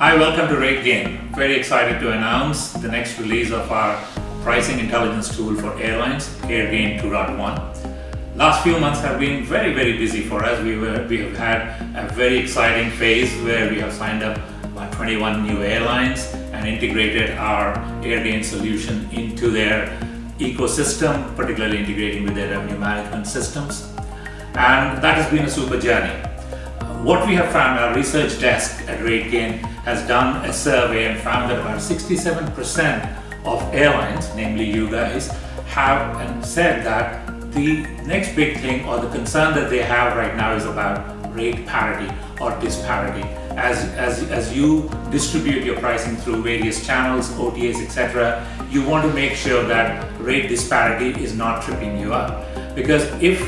Hi, welcome to RateGain. Very excited to announce the next release of our pricing intelligence tool for airlines, AirGain 2.1. Last few months have been very, very busy for us. We, were, we have had a very exciting phase where we have signed up about 21 new airlines and integrated our AirGain solution into their ecosystem, particularly integrating with their revenue management systems. And that has been a super journey. What we have found, our research desk at RateGain has done a survey and found that about 67% of airlines, namely you guys, have and said that the next big thing or the concern that they have right now is about rate parity or disparity. As, as, as you distribute your pricing through various channels, OTAs, etc., you want to make sure that rate disparity is not tripping you up. Because if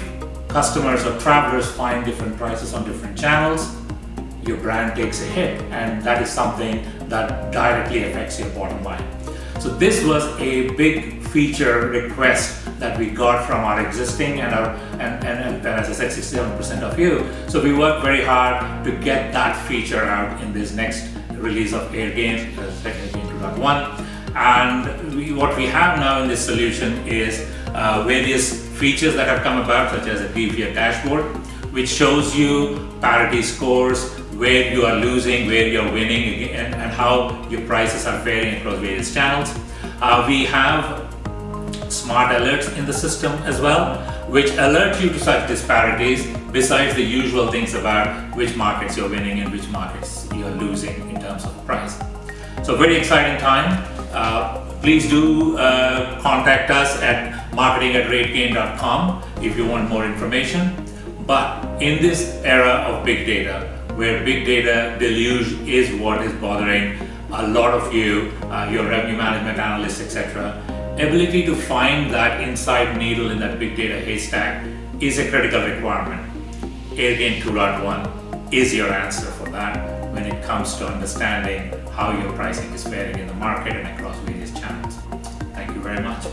customers or travelers find different prices on different channels, your brand takes a hit and that is something that directly affects your bottom line. So this was a big feature request that we got from our existing and our and, and, and as I said 67% of you. So we worked very hard to get that feature out in this next release of AirGain, technically 2.1 and we, what we have now in this solution is uh, various features that have come about such as a DVR dashboard which shows you parity scores, where you are losing, where you're winning and, and how your prices are varying across various channels. Uh, we have smart alerts in the system as well which alert you to such disparities besides the usual things about which markets you're winning and which markets you're losing in terms of price. So very exciting time. Uh, please do uh, contact us at marketing at if you want more information. But in this era of big data, where big data deluge is what is bothering a lot of you, uh, your revenue management analysts, etc., ability to find that inside needle in that big data haystack is a critical requirement. AirGain 2.1 is your answer for that when it comes to understanding how your pricing is faring in the market and across various channels. Thank you very much.